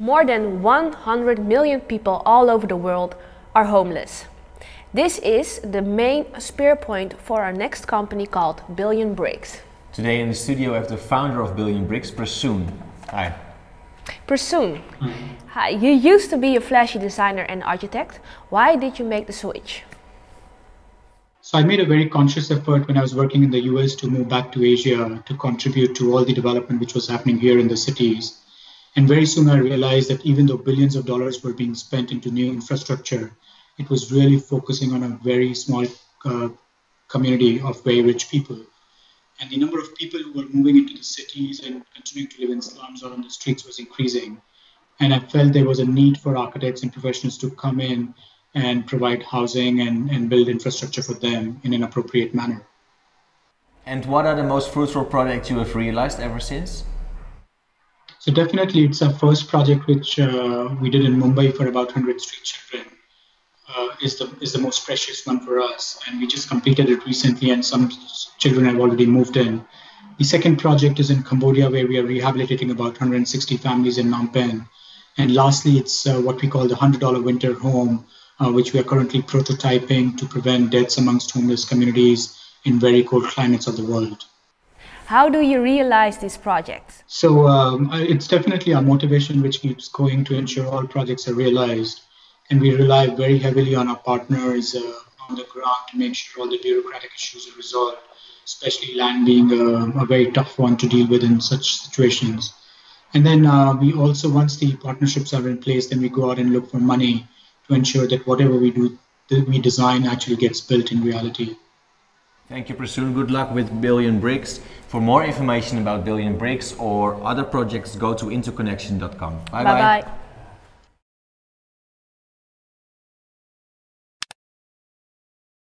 more than 100 million people all over the world are homeless. This is the main spear point for our next company called Billion Bricks. Today in the studio we have the founder of Billion Bricks, Prasoon. Hi. Prasoon, hmm. hi. You used to be a flashy designer and architect. Why did you make the switch? So I made a very conscious effort when I was working in the US to move back to Asia to contribute to all the development which was happening here in the cities. And very soon I realized that even though billions of dollars were being spent into new infrastructure, it was really focusing on a very small uh, community of very rich people. And the number of people who were moving into the cities and continuing to live in slums or on the streets was increasing. And I felt there was a need for architects and professionals to come in and provide housing and, and build infrastructure for them in an appropriate manner. And what are the most fruitful projects you have realized ever since? So definitely, it's our first project which uh, we did in Mumbai for about 100 street children. Uh, is the is the most precious one for us, and we just completed it recently, and some children have already moved in. The second project is in Cambodia, where we are rehabilitating about 160 families in Phnom Penh. And lastly, it's uh, what we call the $100 winter home, uh, which we are currently prototyping to prevent deaths amongst homeless communities in very cold climates of the world. How do you realize these projects? So um, it's definitely our motivation which keeps going to ensure all projects are realized. And we rely very heavily on our partners uh, on the ground to make sure all the bureaucratic issues are resolved, especially land being a, a very tough one to deal with in such situations. And then uh, we also, once the partnerships are in place, then we go out and look for money to ensure that whatever we do, that we design actually gets built in reality. Thank you, Prasoon. Good luck with Billion Bricks. For more information about Billion Bricks or other projects, go to interconnection.com. Bye-bye.